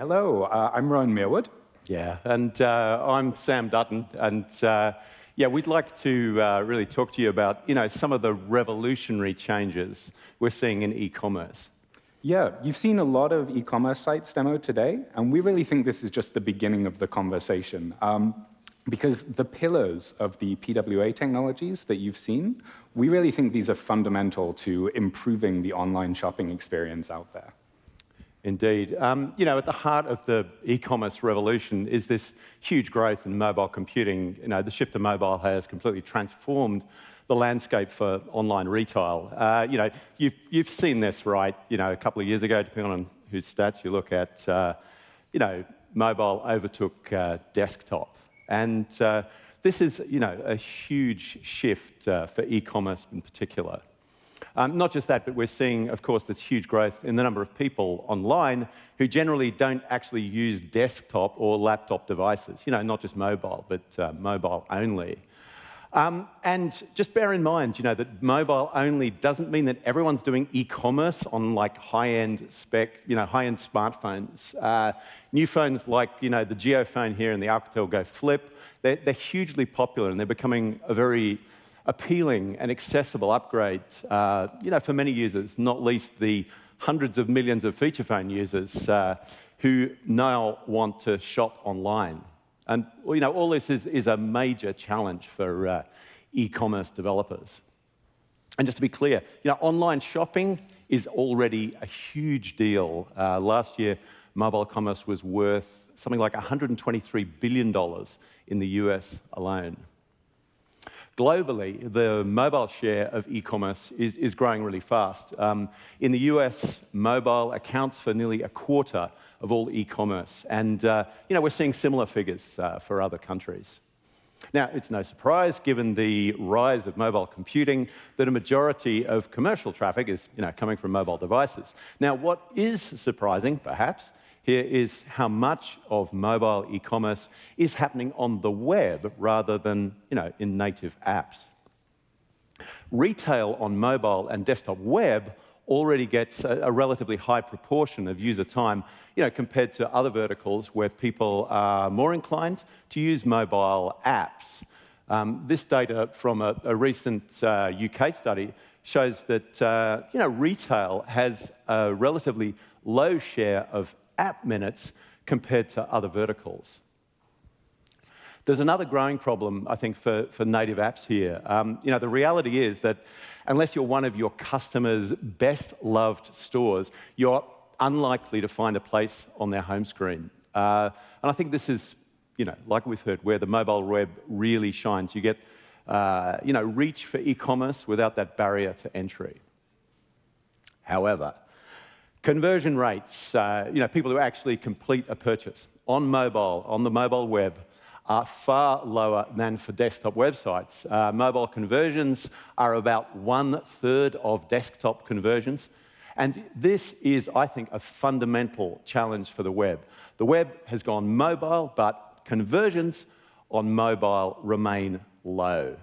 Hello, uh, I'm Rowan Merewood. Yeah, and uh, I'm Sam Dutton, and uh, yeah, we'd like to uh, really talk to you about you know some of the revolutionary changes we're seeing in e-commerce. Yeah, you've seen a lot of e-commerce sites demoed today, and we really think this is just the beginning of the conversation. Um, because the pillars of the PWA technologies that you've seen, we really think these are fundamental to improving the online shopping experience out there. Indeed. Um, you know, at the heart of the e-commerce revolution is this huge growth in mobile computing. You know, the shift to mobile has completely transformed the landscape for online retail. Uh, you know, you've, you've seen this, right? You know, a couple of years ago, depending on whose stats you look at, uh, you know, mobile overtook uh, desktop. And uh, this is, you know, a huge shift uh, for e-commerce in particular. Um, not just that, but we're seeing, of course, this huge growth in the number of people online who generally don't actually use desktop or laptop devices. You know, not just mobile, but uh, mobile only. Um, and just bear in mind, you know, that mobile only doesn't mean that everyone's doing e-commerce on like high-end spec, you know, high-end smartphones. Uh, new phones like, you know, the JioPhone here and the Alcatel Go Flip, they're, they're hugely popular and they're becoming a very appealing and accessible upgrade, uh, you know, for many users, not least the hundreds of millions of feature phone users uh, who now want to shop online. And you know, all this is, is a major challenge for uh, e-commerce developers. And just to be clear, you know, online shopping is already a huge deal. Uh, last year, mobile commerce was worth something like $123 billion in the US alone. Globally, the mobile share of e-commerce is, is growing really fast. Um, in the US, mobile accounts for nearly a quarter of all e-commerce. And uh, you know, we're seeing similar figures uh, for other countries. Now, it's no surprise, given the rise of mobile computing, that a majority of commercial traffic is you know, coming from mobile devices. Now, what is surprising, perhaps, here is how much of mobile e-commerce is happening on the web rather than you know, in native apps. Retail on mobile and desktop web already gets a, a, relatively high proportion of user time you know, compared to other verticals where people are more inclined to use mobile apps. Um, this data from a, a recent uh, UK study shows that uh, you know, retail has a relatively low share of app minutes compared to other verticals. There's another growing problem, I think, for, for native apps here. Um, you know, the reality is that unless you're one of your customers' best loved stores, you're unlikely to find a place on their home screen. Uh, and I think this is, you know, like we've heard, where the mobile web really shines. You get, uh, you know, reach for e-commerce without that barrier to entry. However, conversion rates, uh, you know, people who actually complete a purchase on mobile, on the mobile web, are far lower than for desktop websites. Uh, mobile conversions are about one third of desktop conversions. And this is, I think, a fundamental challenge for the web. The web has gone mobile, but conversions on mobile remain low.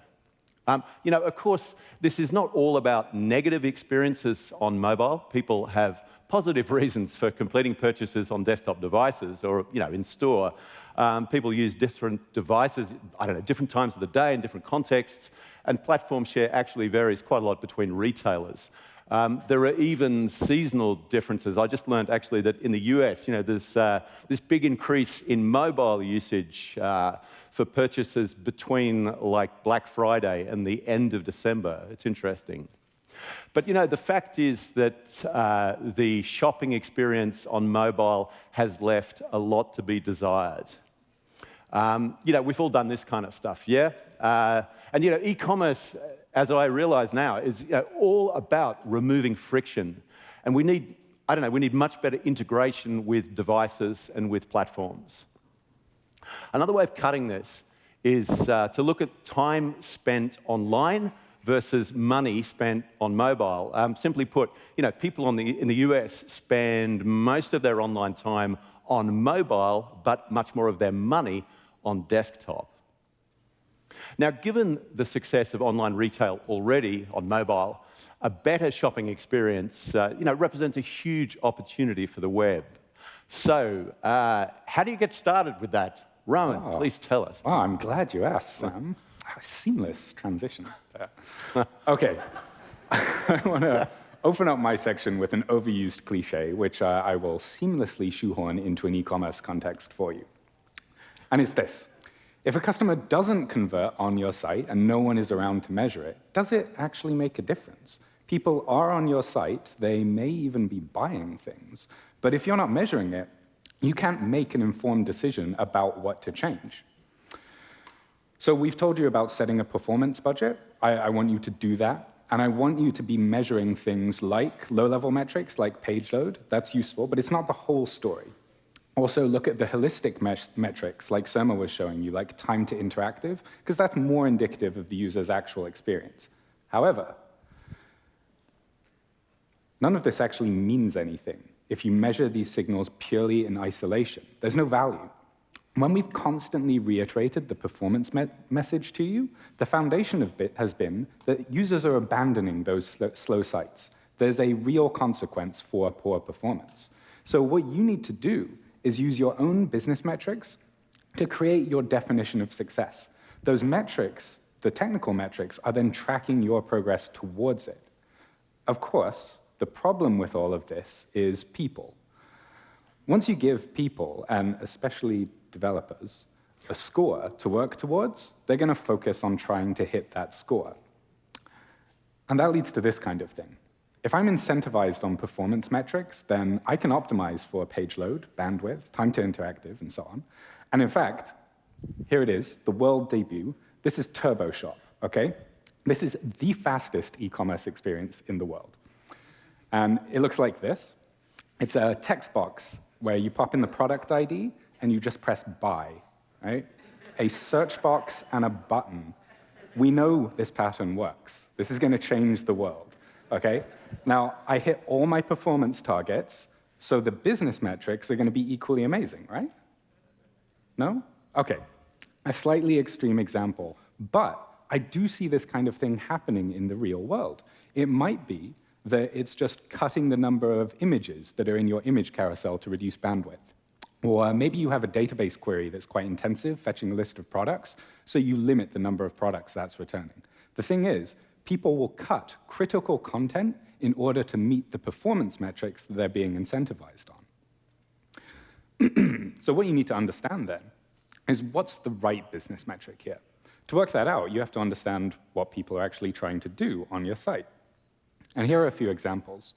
Um, you know, of course, this is not all about negative experiences on mobile. People have positive reasons for completing purchases on desktop devices or, you know, in store. Um, people use different devices, I don't know, different times of the day in different contexts, and platform share actually varies quite a lot between retailers. Um, there are even seasonal differences. I just learned actually that in the US, you know, there's uh, this big increase in mobile usage uh, for purchases between like Black Friday and the end of December. It's interesting. But you know, the fact is that uh, the shopping experience on mobile has left a lot to be desired. Um, you know, we've all done this kind of stuff, yeah? Uh, and you know, e-commerce, as I realize now, is you know, all about removing friction. And we need, I don't know, we need much better integration with devices and with platforms. Another way of cutting this is uh, to look at time spent online versus money spent on mobile. Um, simply put, you know, people the, in the US spend most of their online time on mobile, but much more of their money on desktop. Now, given the success of online retail already on mobile, a better shopping experience uh, you know, represents a huge opportunity for the web. So, uh, how do you get started with that? Rowan, oh. please tell us. Oh, I'm glad you asked, Sam. Seamless transition okay, I want to open up my section with an overused cliche, which uh, I will seamlessly shoehorn into an e-commerce context for you. And it's this. If a customer doesn't convert on your site and no one is around to measure it, does it actually make a difference? People are on your site, they may even be buying things, but if you're not measuring it, you can't make an informed decision about what to change. So we've told you about setting a performance budget. I, I want you to do that. And I want you to be measuring things like low-level metrics, like page load. That's useful, but it's not the whole story. Also, look at the holistic metrics, like Surma was showing you, like time to interactive, because that's more indicative of the user's actual experience. However, none of this actually means anything if you measure these signals purely in isolation. There's no value. When we've constantly reiterated the performance me message to you, the foundation of Bit has been that users are abandoning those sl slow sites. There's a real consequence for poor performance. So what you need to do is use your own business metrics to create your definition of success. Those metrics, the technical metrics, are then tracking your progress towards it. Of course, the problem with all of this is people. Once you give people, and especially developers a score to work towards, they're going to focus on trying to hit that score. And that leads to this kind of thing. If I'm incentivized on performance metrics, then I can optimize for page load, bandwidth, time to interactive, and so on. And in fact, here it is, the world debut. This is TurboShop, OK? This is the fastest e-commerce experience in the world. And it looks like this. It's a text box where you pop in the product ID, and you just press buy, right? A search box and a button. We know this pattern works. This is going to change the world, okay? Now, I hit all my performance targets, so the business metrics are going to be equally amazing, right? No? Okay. A slightly extreme example, but I do see this kind of thing happening in the real world. It might be that it's just cutting the number of images that are in your image carousel to reduce bandwidth. Or maybe you have a database query that's quite intensive, fetching a list of products, so you limit the number of products that's returning. The thing is, people will cut critical content in order to meet the performance metrics that they're being incentivized on. so what you need to understand then is what's the right business metric here? To work that out, you have to understand what people are actually trying to do on your site. And here are a few examples.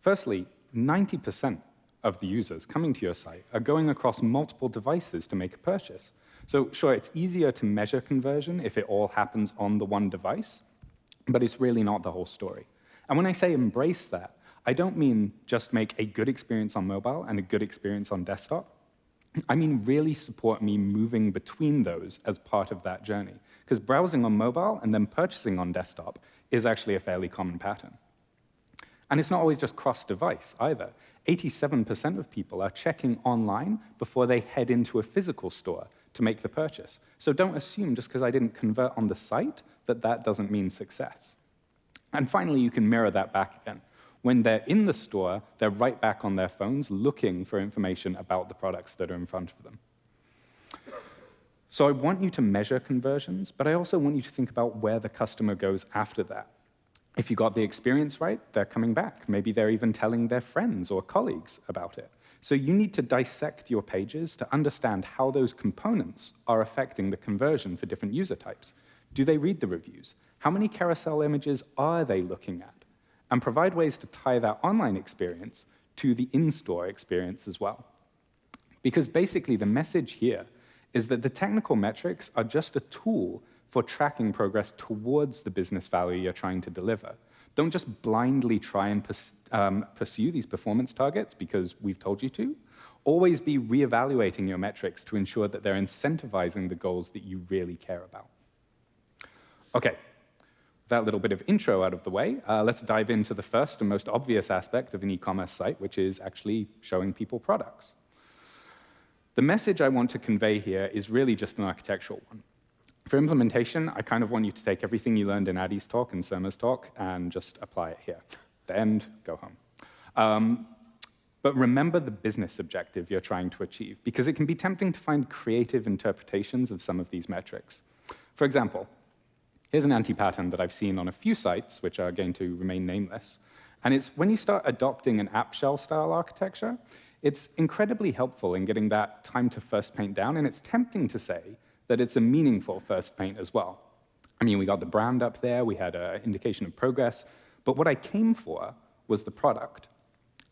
Firstly, 90% of the users coming to your site are going across multiple devices to make a purchase. So sure, it's easier to measure conversion if it all happens on the one device, but it's really not the whole story. And when I say embrace that, I don't mean just make a good experience on mobile and a good experience on desktop. I mean really support me moving between those as part of that journey. Because browsing on mobile and then purchasing on desktop is actually a fairly common pattern. And it's not always just cross-device either. 87% of people are checking online before they head into a physical store to make the purchase. So don't assume just because I didn't convert on the site that that doesn't mean success. And finally, you can mirror that back again. When they're in the store, they're right back on their phones looking for information about the products that are in front of them. So I want you to measure conversions, but I also want you to think about where the customer goes after that. If you got the experience right, they're coming back. Maybe they're even telling their friends or colleagues about it. So you need to dissect your pages to understand how those components are affecting the conversion for different user types. Do they read the reviews? How many carousel images are they looking at? And provide ways to tie that online experience to the in-store experience as well. Because basically the message here is that the technical metrics are just a tool for tracking progress towards the business value you're trying to deliver. Don't just blindly try and um, pursue these performance targets because we've told you to. Always be reevaluating your metrics to ensure that they're incentivizing the goals that you really care about. OK, that little bit of intro out of the way, uh, let's dive into the first and most obvious aspect of an e-commerce site, which is actually showing people products. The message I want to convey here is really just an architectural one. For implementation, I kind of want you to take everything you learned in Addy's talk and Surma's talk and just apply it here. The end, go home. Um, But remember the business objective you're trying to achieve, because it can be tempting to find creative interpretations of some of these metrics. For example, here's an anti-pattern that I've seen on a few sites, which are going to remain nameless. And it's when you start adopting an app shell style architecture, it's incredibly helpful in getting that time to first paint down, and it's tempting to say that it's a meaningful first paint as well. I mean, we got the brand up there, we had an indication of progress, but what I came for was the product.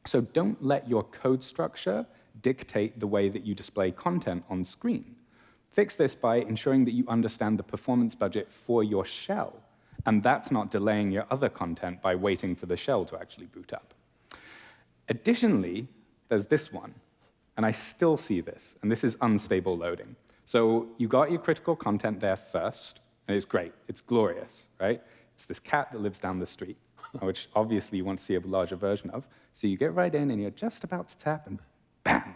So don't let your code structure dictate the way that you display content on screen. Fix this by ensuring that you understand the performance budget for your shell, and that's not delaying your other content by waiting for the shell to actually boot up. Additionally, there's this one, and I still see this, and this is unstable loading. So you got your critical content there first, and it's great. It's glorious, right? It's this cat that lives down the street. which obviously you want to see a larger version of. So you get right in and you're just about to tap and bam,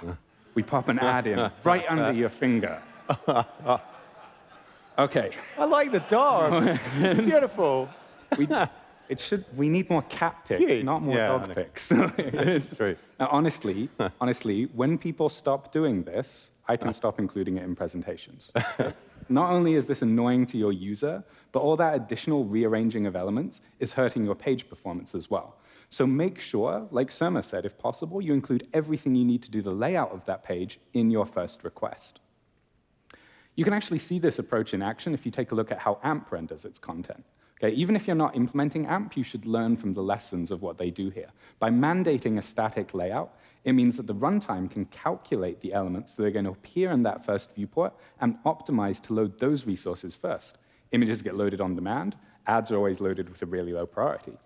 we pop an ad in right under your finger. Okay. I like the dog. it's beautiful. We, it should, we need more cat pics, not more yeah, dog pics. it's true. Now, honestly, honestly, when people stop doing this, I can uh-huh. stop including it in presentations. Not only is this annoying to your user, but all that additional rearranging of elements is hurting your page performance as well. So make sure, like Surma said, if possible, you include everything you need to do the layout of that page in your first request. You can actually see this approach in action if you take a look at how AMP renders its content. Even if you're not implementing AMP, you should learn from the lessons of what they do here. By mandating a static layout, it means that the runtime can calculate the elements that are going to appear in that first viewport and optimize to load those resources first. Images get loaded on demand. Ads are always loaded with a really low priority.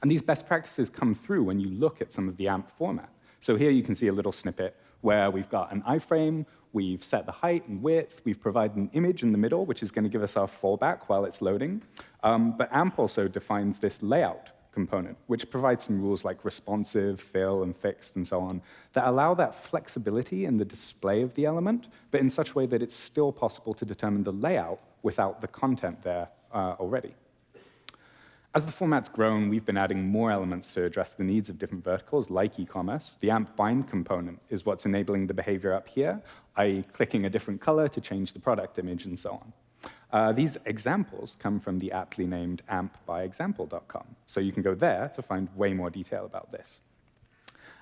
And these best practices come through when you look at some of the AMP format. So here you can see a little snippet where we've got an iframe, we've set the height and width, we've provided an image in the middle, which is going to give us our fallback while it's loading. Um, but AMP also defines this layout component, which provides some rules like responsive, fill, and fixed, and so on, that allow that flexibility in the display of the element, but in such a way that it's still possible to determine the layout without the content there uh, already. As the format's grown, we've been adding more elements to address the needs of different verticals, like e-commerce. The AMP bind component is what's enabling the behavior up here, i.e. clicking a different color to change the product image and so on. Uh, these examples come from the aptly named ampbyexample.com, so you can go there to find way more detail about this.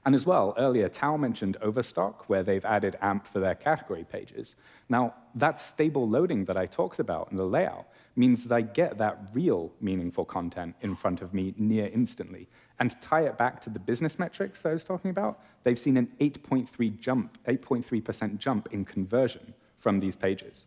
And as well, earlier, Tao mentioned Overstock, where they've added AMP for their category pages. Now, that stable loading that I talked about in the layout means that I get that real meaningful content in front of me near instantly. And to tie it back to the business metrics that I was talking about, they've seen an 8.3 jump, 8.3% jump in conversion from these pages.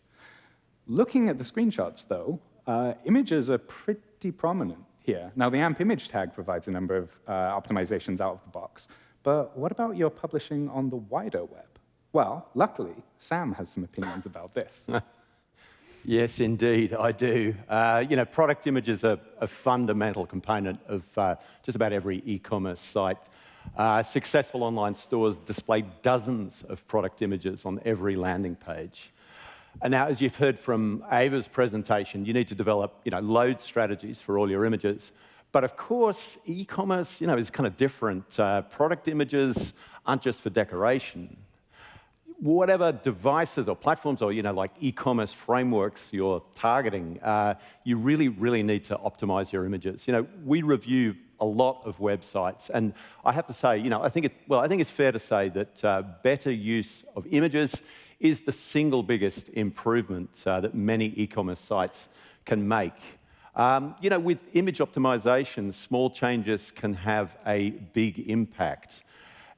Looking at the screenshots, though, uh, images are pretty prominent here. Now, the AMP image tag provides a number of uh, optimizations out of the box, but what about your publishing on the wider web? Well, luckily, Sam has some opinions about this. yes, indeed, I do. Uh, you know, product images are a fundamental component of uh, just about every e-commerce site. Uh, successful online stores display dozens of product images on every landing page. And now, as you've heard from Ava's presentation, you need to develop you know, load strategies for all your images. But of course, e-commerce you know, is kind of different. Uh, product images aren't just for decoration. Whatever devices or platforms or you know, like e-commerce frameworks you're targeting, uh, you really, really need to optimize your images. You know, we review a lot of websites, and I have to say, you know, I think it, well, I think it's fair to say that uh, better use of images is the single biggest improvement uh, that many e-commerce sites can make. Um, you know, with image optimization, small changes can have a big impact.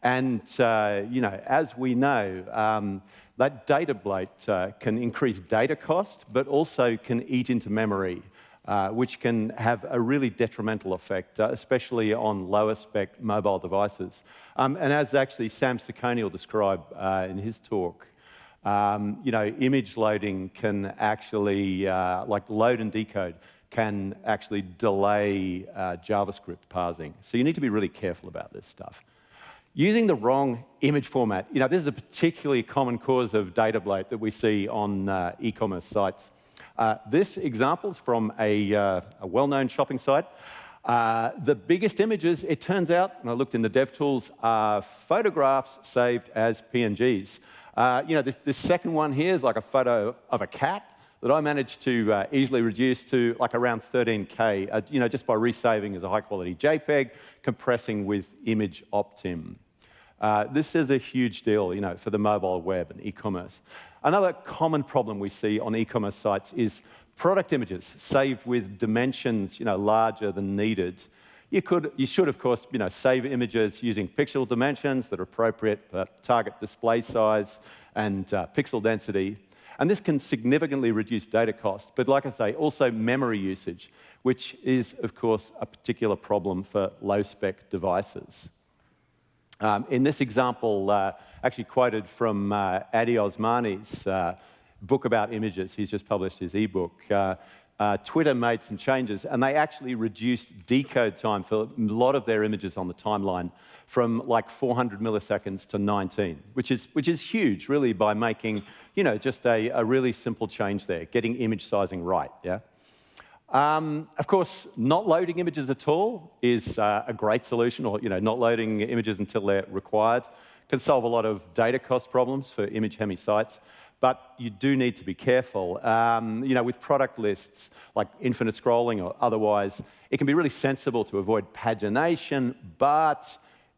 And, uh, you know, as we know, um, that data bloat uh, can increase data cost, but also can eat into memory, uh, which can have a really detrimental effect, uh, especially on lower spec mobile devices. Um, and as actually Sam Saccone will describe uh, in his talk, um, you know, image loading can actually, uh, like load and decode, can actually delay uh, JavaScript parsing. So you need to be really careful about this stuff. Using the wrong image format, you know, this is a particularly common cause of data bloat that we see on uh, e-commerce sites. Uh, this example is from a, uh, a well-known shopping site. Uh, the biggest images, it turns out, and I looked in the DevTools, are photographs saved as PNGs. Uh, you know, this, this, second one here is like a photo of a cat that I managed to uh, easily reduce to like around 13K, uh, you know, just by resaving as a high quality JPEG, compressing with Image Optim. Uh, this is a huge deal, you know, for the mobile web and e-commerce. Another common problem we see on e-commerce sites is product images saved with dimensions, you know, larger than needed. You, could, you should, of course, you know, save images using pixel dimensions that are appropriate for target display size and uh, pixel density. And this can significantly reduce data cost, but like I say, also memory usage, which is, of course, a particular problem for low-spec devices. Um, in this example, uh, actually quoted from uh, Addy Osmani's uh, book about images, he's just published his ebook, uh, uh, Twitter made some changes and they actually reduced decode time for a lot of their images on the timeline from like 400 milliseconds to 19, which is, which is huge, really, by making, you know, just a, a really simple change there, getting image sizing right, yeah? Um, of course, not loading images at all is uh, a great solution, or you know, not loading images until they're required can solve a lot of data cost problems for image-heavy sites. But you do need to be careful. Um, you know, with product lists like infinite scrolling or otherwise, it can be really sensible to avoid pagination. But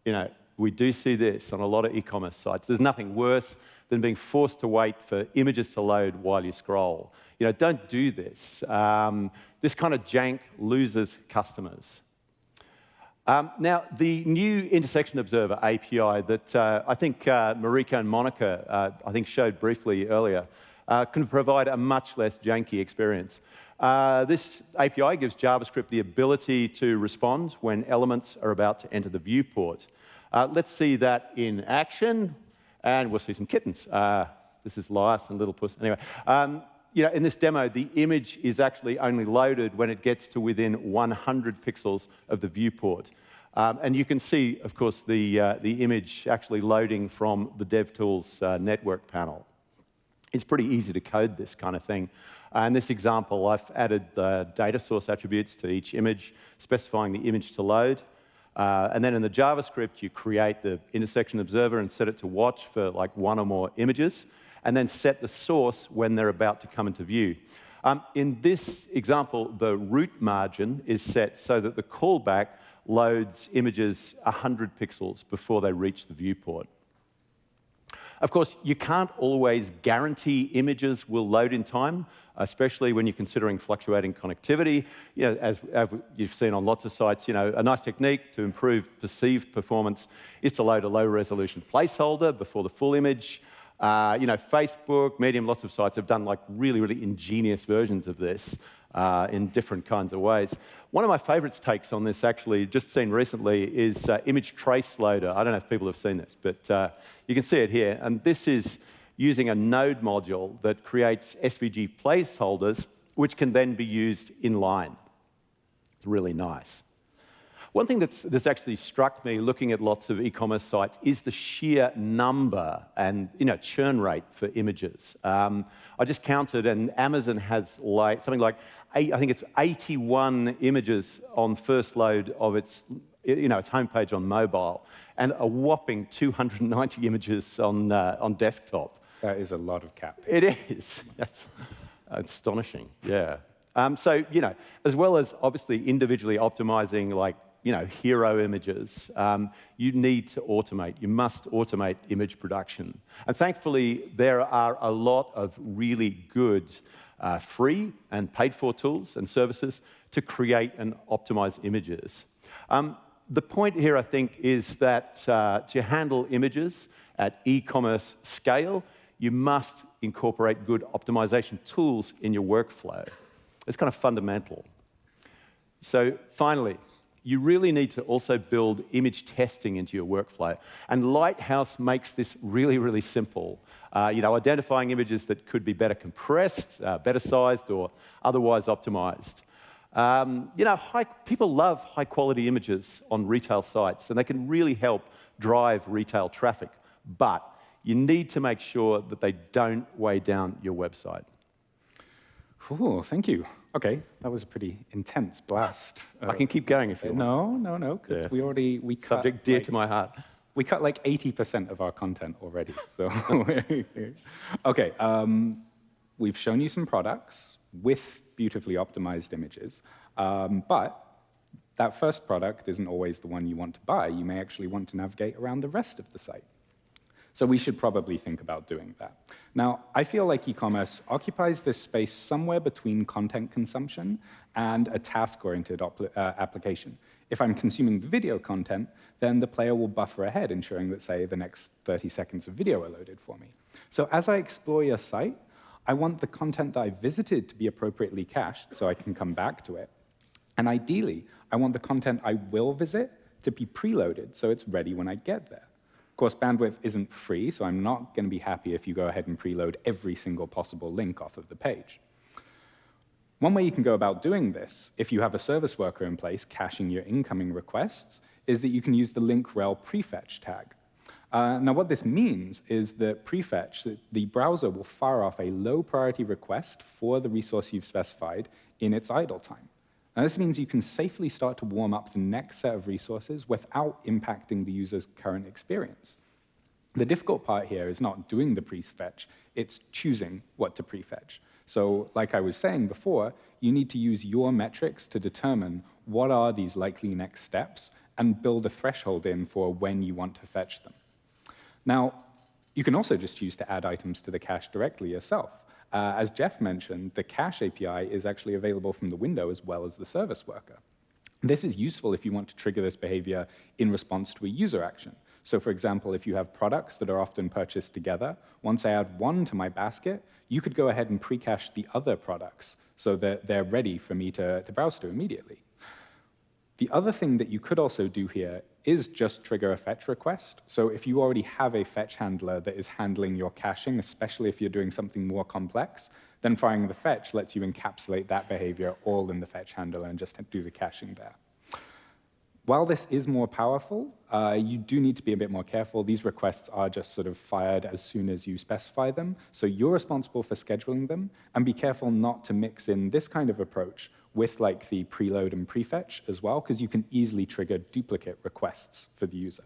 you know, we do see this on a lot of e-commerce sites. There's nothing worse than being forced to wait for images to load while you scroll. You know, don't do this. Um, this kind of jank loses customers. Um, now, the new Intersection Observer API that uh, I think uh, Mariko and Monica, uh, I think, showed briefly earlier, uh, can provide a much less janky experience. Uh, this API gives JavaScript the ability to respond when elements are about to enter the viewport. Uh, let's see that in action, and we'll see some kittens. this is Lias and Little Puss. Anyway, um, you know, in this demo, the image is actually only loaded when it gets to within 100 pixels of the viewport. Um, and you can see, of course, the, uh, the image actually loading from the DevTools uh, network panel. It's pretty easy to code this kind of thing. Uh, in this example, I've added the data source attributes to each image, specifying the image to load. Uh, and then in the JavaScript, you create the intersection observer and set it to watch for like one or more images and then set the source when they're about to come into view. Um, in this example, the root margin is set so that the callback loads images 100 pixels before they reach the viewport. Of course, you can't always guarantee images will load in time, especially when you're considering fluctuating connectivity. You know, as, as, you've seen on lots of sites, you know, a nice technique to improve perceived performance is to load a low-resolution placeholder before the full image. Uh, you know, Facebook, Medium, lots of sites have done like really, really ingenious versions of this uh, in different kinds of ways. One of my favorites takes on this, actually, just seen recently, is uh, Image Trace Loader. I don't know if people have seen this, but uh, you can see it here. And this is using a node module that creates SVG placeholders, which can then be used inline. It's really nice. One thing that's, that's actually struck me looking at lots of e-commerce sites is the sheer number and you know, churn rate for images. Um, I just counted, and Amazon has like, something like, eight, I think it's 81 images on first load of its, you know, its homepage on mobile, and a whopping 290 images on, uh, on desktop. That is a lot of cap. It is. That's astonishing, yeah. Um, so, you know, as well as obviously individually optimizing like you know, hero images, um, you need to automate. You must automate image production. And thankfully, there are a lot of really good uh, free and paid for tools and services to create and optimize images. Um, the point here, I think, is that uh, to handle images at e-commerce scale, you must incorporate good optimization tools in your workflow. It's kind of fundamental. So finally, you really need to also build image testing into your workflow. And Lighthouse makes this really, really simple. Uh, you know, identifying images that could be better compressed, uh, better sized, or otherwise optimized. Um, you know, high, people love high quality images on retail sites, and they can really help drive retail traffic. But you need to make sure that they don't weigh down your website. Ooh, thank you. Okay, that was a pretty intense blast. I can keep going if you want. No, no, no, because Yeah. we already we cut Subject dear like, to my heart. We cut like 80% of our content already. So, okay, um, we've shown you some products with beautifully optimized images, um, but that first product isn't always the one you want to buy. You may actually want to navigate around the rest of the site. So we should probably think about doing that. Now, I feel like e-commerce occupies this space somewhere between content consumption and a task-oriented uh, application. If I'm consuming the video content, then the player will buffer ahead, ensuring that, say, the next 30 seconds of video are loaded for me. So as I explore your site, I want the content that I visited to be appropriately cached so I can come back to it. And ideally, I want the content I will visit to be preloaded so it's ready when I get there. Course, bandwidth isn't free, so I'm not going to be happy if you go ahead and preload every single possible link off of the page. One way you can go about doing this, if you have a service worker in place caching your incoming requests, is that you can use the link rel prefetch tag. Uh, now, what this means is that prefetch, the browser will fire off a low priority request for the resource you've specified in its idle time. Now, this means you can safely start to warm up the next set of resources without impacting the user's current experience. The difficult part here is not doing the prefetch, it's choosing what to prefetch. So like I was saying before, you need to use your metrics to determine what are these likely next steps and build a threshold in for when you want to fetch them. Now, you can also just choose to add items to the cache directly yourself. Uh, as Jeff mentioned, the cache API is actually available from the window as well as the service worker. This is useful if you want to trigger this behavior in response to a user action. So for example, if you have products that are often purchased together, once I add one to my basket, you could go ahead and pre-cache the other products so that they're ready for me to, to browse to immediately. The other thing that you could also do here is just trigger a fetch request. So if you already have a fetch handler that is handling your caching, especially if you're doing something more complex, then firing the fetch lets you encapsulate that behavior all in the fetch handler and just do the caching there. While this is more powerful, uh, you do need to be a bit more careful. These requests are just sort of fired as soon as you specify them, so you're responsible for scheduling them, and be careful not to mix in this kind of approach with like the preload and prefetch as well, because you can easily trigger duplicate requests for the user.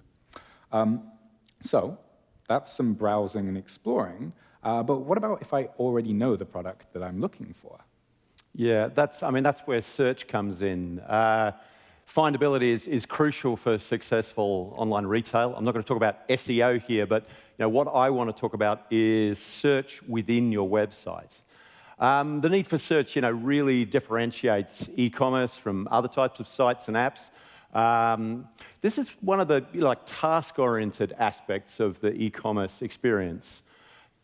Um, so that's some browsing and exploring, uh, but what about if I already know the product that I'm looking for? Yeah, that's, I mean, that's where search comes in. Uh, Findability is, is crucial for successful online retail. I'm not going to talk about SEO here, but you know, what I want to talk about is search within your website. Um, the need for search you know, really differentiates e-commerce from other types of sites and apps. Um, this is one of the like task-oriented aspects of the e-commerce experience.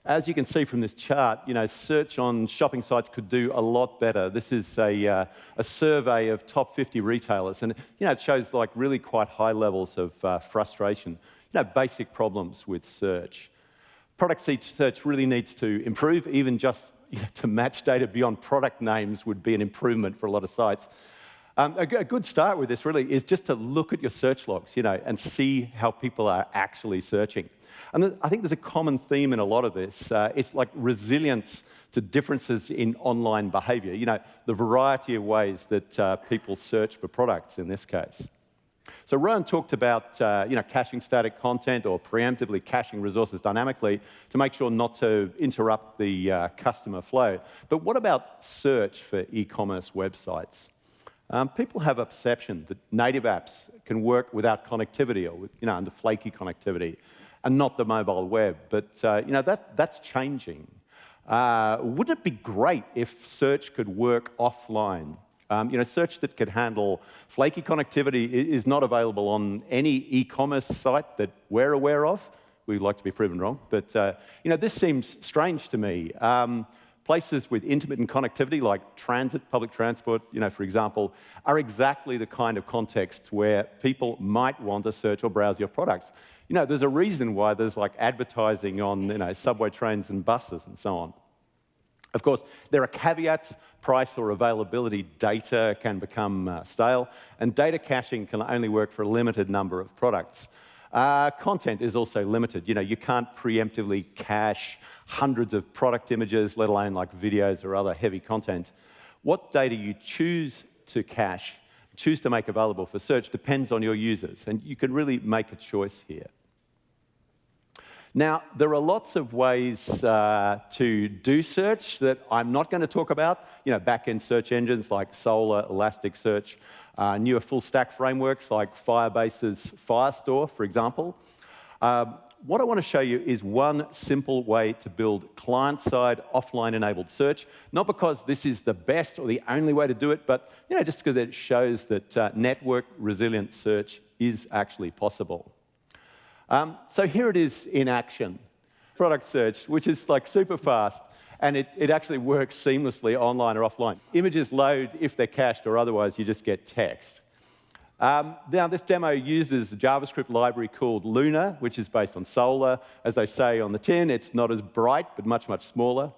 As you can see from this chart, you know, search on shopping sites could do a lot better. This is a, uh, a survey of top 50 retailers, and you know, it shows like really quite high levels of uh, frustration. You know, basic problems with search. Product search really needs to improve, even just you know, to match data beyond product names would be an improvement for a lot of sites. Um, a, a, good start with this really is just to look at your search logs, you know, and see how people are actually searching. And I think there's a common theme in a lot of this. Uh, it's like resilience to differences in online behavior, you know, the variety of ways that uh, people search for products in this case. So Rowan talked about uh, you know, caching static content or preemptively caching resources dynamically to make sure not to interrupt the uh, customer flow. But what about search for e-commerce websites? Um, people have a perception that native apps can work without connectivity or you know, under flaky connectivity and not the mobile web. But uh, you know, that, that's changing. Uh, wouldn't it be great if search could work offline? Um, you know, search that could handle flaky connectivity is not available on any e-commerce site that we're aware of. We'd like to be proven wrong, but uh, you know, this seems strange to me. Um, places with intermittent connectivity, like transit, public transport, you know, for example, are exactly the kind of contexts where people might want to search or browse your products. You know, there's a reason why there's like advertising on, you know, subway trains and buses and so on. Of course, there are caveats. Price or availability data can become uh, stale, and data caching can only work for a limited number of products. Uh, content is also limited. You know, you can't preemptively cache hundreds of product images, let alone like videos or other heavy content. What data you choose to cache, choose to make available for search depends on your users, and you can really make a choice here. Now, there are lots of ways uh, to do search that I'm not going to talk about. You know, back-end search engines like Solr, Elasticsearch, uh, newer full-stack frameworks like Firebase's Firestore, for example. Um, what I want to show you is one simple way to build client-side offline-enabled search, not because this is the best or the only way to do it, but you know, just because it shows that uh, network resilient search is actually possible. Um, so here it is in action. Product search, which is like super fast, and it, it actually works seamlessly online or offline. Images load if they're cached, or otherwise you just get text. Um, now, this demo uses a JavaScript library called Lunr, which is based on Solr. As they say on the tin, it's not as bright, but much, much smaller.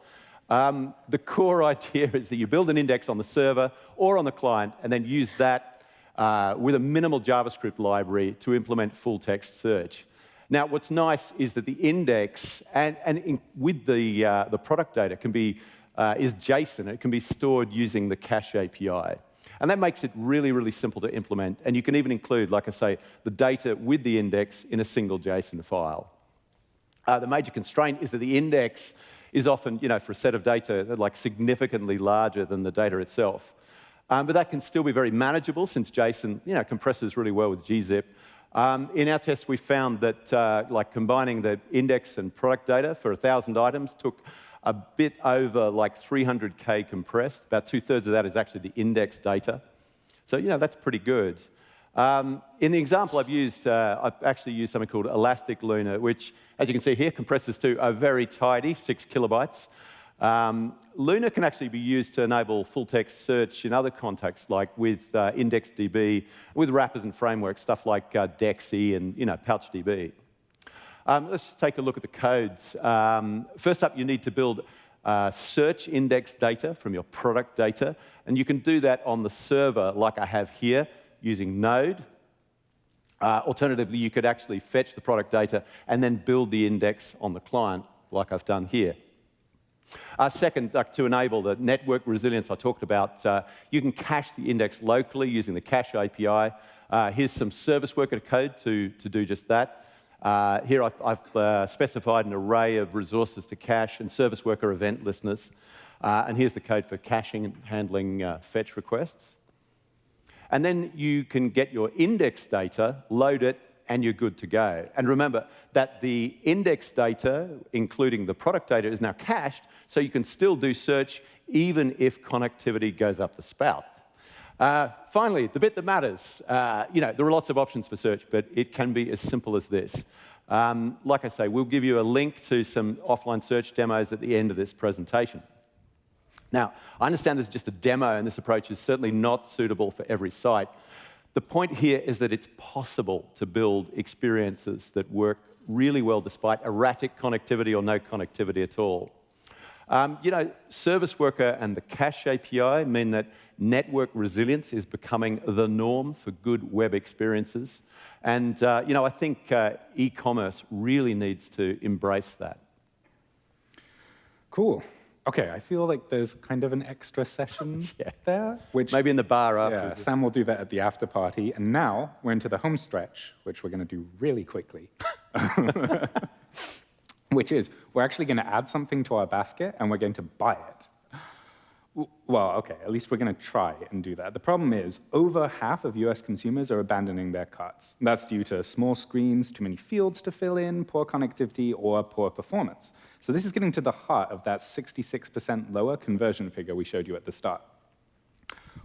Um, the core idea is that you build an index on the server or on the client, and then use that uh, with a minimal JavaScript library to implement full text search. Now, what's nice is that the index and, and in, with the, uh, the product data can be, uh, is JSON. It can be stored using the Cache API. And that makes it really, really simple to implement. And you can even include, like I say, the data with the index in a single JSON file. Uh, the major constraint is that the index is often, you know, for a set of data, like significantly larger than the data itself. Um, but that can still be very manageable since JSON, you know, compresses really well with gzip. Um, in our test, we found that uh, like combining the index and product data for 1,000 items took a bit over like 300K compressed. About two-thirds of that is actually the index data. So, you know, that's pretty good. Um, in the example I've used, uh, I've actually used something called Elasticlunr, which, as you can see here, compresses to a very tidy six kilobytes. Um, Lunr can actually be used to enable full text search in other contexts, like with uh, IndexedDB, with wrappers and frameworks, stuff like uh, Dexie and you know, PouchDB. Um, let's take a look at the codes. Um, first up, you need to build uh, search index data from your product data, and you can do that on the server like I have here using Node. Uh, alternatively, you could actually fetch the product data and then build the index on the client like I've done here. Uh, second, uh, to enable the network resilience I talked about, uh, you can cache the index locally using the Cache API. Uh, here's some service worker code to, to do just that. Uh, here I've, I've uh, specified an array of resources to cache and service worker event listeners. And here's the code for caching and handling fetch requests. And then you can get your index data, load it, and you're good to go. And remember that the index data, including the product data, is now cached, so you can still do search even if connectivity goes up the spout. Uh, finally, the bit that matters. Uh, you know, there are lots of options for search, but it can be as simple as this. Um, like I say, we'll give you a link to some offline search demos at the end of this presentation. Now, I understand this is just a demo, and this approach is certainly not suitable for every site. The point here is that it's possible to build experiences that work really well despite erratic connectivity or no connectivity at all. Um, you know, Service Worker and the Cache API mean that network resilience is becoming the norm for good web experiences. And, uh, you know, I think uh, e-commerce really needs to embrace that. Cool. Okay, I feel like there's kind of an extra session yeah. there. Which, Maybe in the bar after. Yeah, Sam will do that at the after party. And now we're into the home stretch, which we're going to do really quickly. which is we're actually going to add something to our basket and we're going to buy it. Well, okay, at least we're going to try and do that. The problem is over half of US consumers are abandoning their carts. That's due to small screens, too many fields to fill in, poor connectivity, or poor performance. So this is getting to the heart of that 66% lower conversion figure we showed you at the start.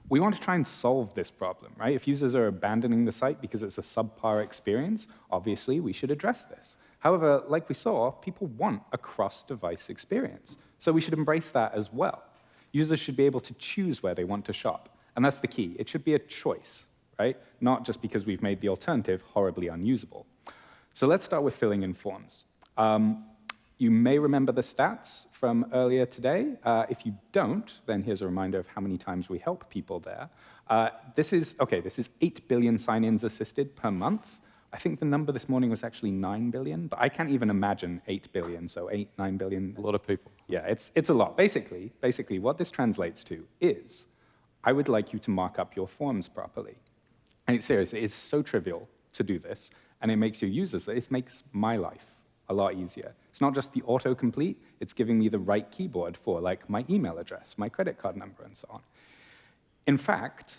We want to try and solve this problem, right? If users are abandoning the site because it's a subpar experience, obviously we should address this. However, like we saw, people want a cross-device experience. So we should embrace that as well. Users should be able to choose where they want to shop. And that's the key. It should be a choice, right? Not just because we've made the alternative horribly unusable. So let's start with filling in forms. Um, you may remember the stats from earlier today. Uh, if you don't, then here's a reminder of how many times we help people there. Uh, this is, OK, this is 8 billion sign-ins assisted per month. I think the number this morning was actually 9 billion, but I can't even imagine 8 billion, so 8, 9 billion. A lot of people. Yeah, it's, it's a lot. Basically, basically, what this translates to is, I would like you to mark up your forms properly. And it's seriously, it's so trivial to do this, and it makes your users, it makes my life a lot easier. It's not just the autocomplete, it's giving me the right keyboard for like my email address, my credit card number, and so on. In fact,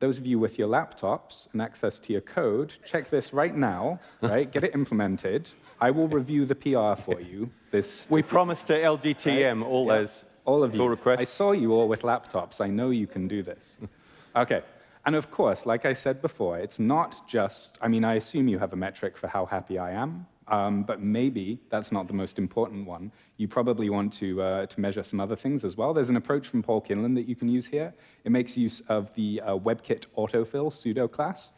those of you with your laptops and access to your code, check this right now, right? Get it implemented. I will review the PR for you. This We promised to LGTM all yeah, those all of you. requests. I saw you all with laptops. I know you can do this. okay. And of course, like I said before, it's not just, I mean, I assume you have a metric for how happy I am, um, but maybe that's not the most important one. You probably want to, uh, to measure some other things as well. There's an approach from Paul Kinlan that you can use here. It makes use of the uh, WebKit autofill pseudo class.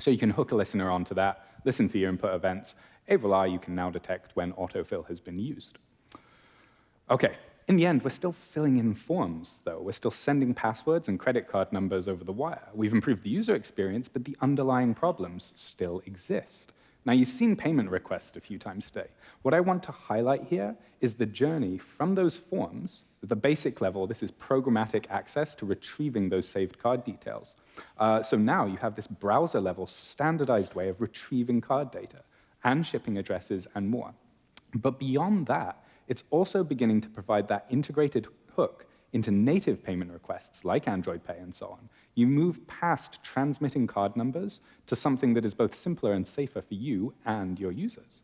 So you can hook a listener onto that, listen for your input events. Avril you can now detect when autofill has been used. Okay, in the end, we're still filling in forms, though. We're still sending passwords and credit card numbers over the wire. We've improved the user experience, but the underlying problems still exist. Now, you've seen payment requests a few times today. What I want to highlight here is the journey from those forms, at the basic level, this is programmatic access to retrieving those saved card details. Uh, so now you have this browser-level standardized way of retrieving card data and shipping addresses and more. But beyond that, it's also beginning to provide that integrated hook into native payment requests like Android Pay and so on. You move past transmitting card numbers to something that is both simpler and safer for you and your users.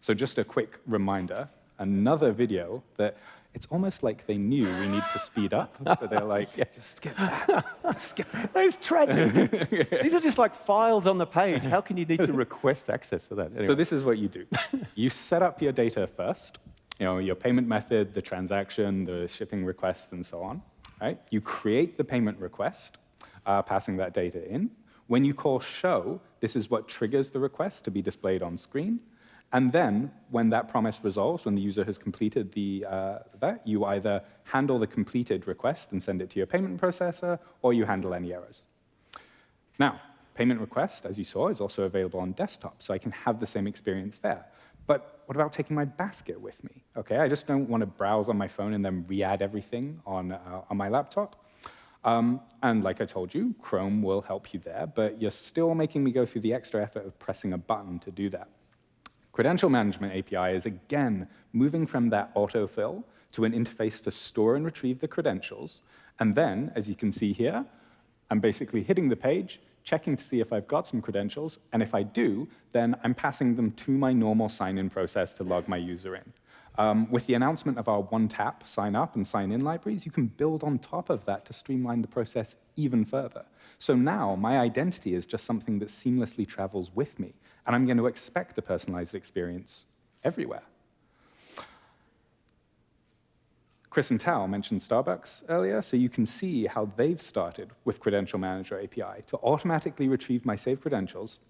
So just a quick reminder, another video that it's almost like they knew we need to speed up. So they're like, yeah, just skip that. skip that. That is tragic. These are just like files on the page. How can you need to request access for that? Anyway. So this is what you do. you set up your data first, you know, your payment method, the transaction, the shipping request, and so on. Right? You create the payment request, uh, passing that data in. When you call show, this is what triggers the request to be displayed on screen. And then, when that promise resolves, when the user has completed the, uh, that, you either handle the completed request and send it to your payment processor, or you handle any errors. Now, payment request, as you saw, is also available on desktop, so I can have the same experience there. But what about taking my basket with me? Okay, I just don't want to browse on my phone and then re-add everything on, uh, on my laptop. Um, and like I told you, Chrome will help you there, but you're still making me go through the extra effort of pressing a button to do that. Credential Management API is, again, moving from that autofill to an interface to store and retrieve the credentials. And then, as you can see here, I'm basically hitting the page, checking to see if I've got some credentials, and if I do, then I'm passing them to my normal sign-in process to log my user in. Um, with the announcement of our one-tap sign-up and sign-in libraries, you can build on top of that to streamline the process even further. So now my identity is just something that seamlessly travels with me, and I'm going to expect a personalized experience everywhere. Chris and Tal mentioned Starbucks earlier, so you can see how they've started with Credential Manager API to automatically retrieve my saved credentials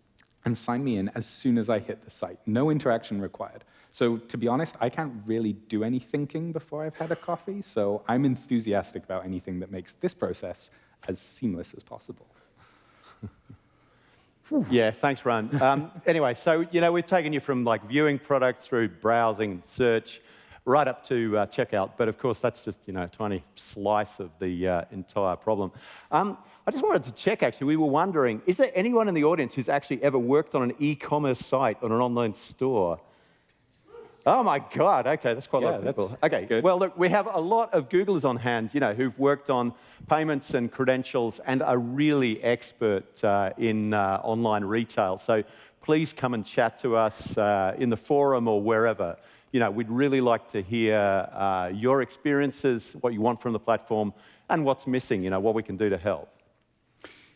and sign me in as soon as I hit the site. No interaction required. So to be honest, I can't really do any thinking before I've had a coffee, so I'm enthusiastic about anything that makes this process as seamless as possible. yeah, thanks, Ron. Um, anyway, so you know we've taken you from like viewing products through browsing, search, right up to uh, checkout. But of course, that's just you know a tiny slice of the uh, entire problem. Um, I just wanted to check. Actually, we were wondering: is there anyone in the audience who's actually ever worked on an e-commerce site or an online store? Oh my God! Okay, that's quite yeah, a lot of people. Okay, well look, we have a lot of Googlers on hand, you know, who've worked on payments and credentials and are really expert uh, in uh, online retail. So please come and chat to us uh, in the forum or wherever you know, we'd really like to hear uh, your experiences, what you want from the platform, and what's missing, you know, what we can do to help.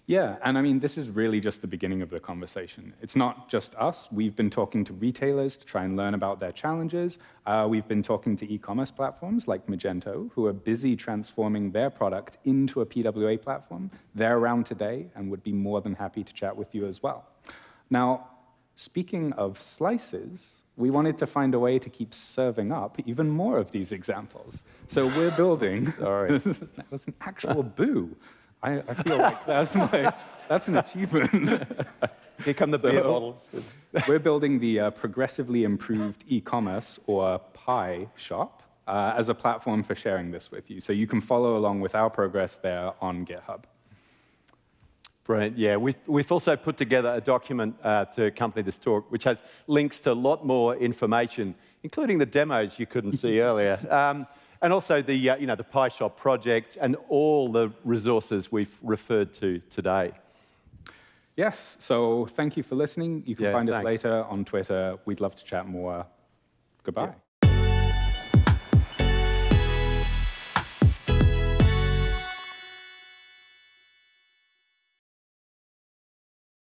Yeah, and I mean, this is really just the beginning of the conversation. It's not just us. We've been talking to retailers to try and learn about their challenges. Uh, we've been talking to e-commerce platforms like Magento, who are busy transforming their product into a PWA platform. They're around today and would be more than happy to chat with you as well. Now, speaking of slices, we wanted to find a way to keep serving up even more of these examples. So we're building, sorry, that was an actual boo. I, I feel like that's, my, that's an achievement. Here come the beer bottles. We're building the uh, Progressively Improved E-commerce, or PIE shop, uh, as a platform for sharing this with you. So you can follow along with our progress there on GitHub. Brilliant. Yeah, we've, we've also put together a document uh, to accompany this talk, which has links to a lot more information, including the demos you couldn't see earlier, um, and also the, uh, you know, the PIE shop project and all the resources we've referred to today. Yes, so thank you for listening. You can Yeah, find us later on Twitter. We'd love to chat more. Goodbye.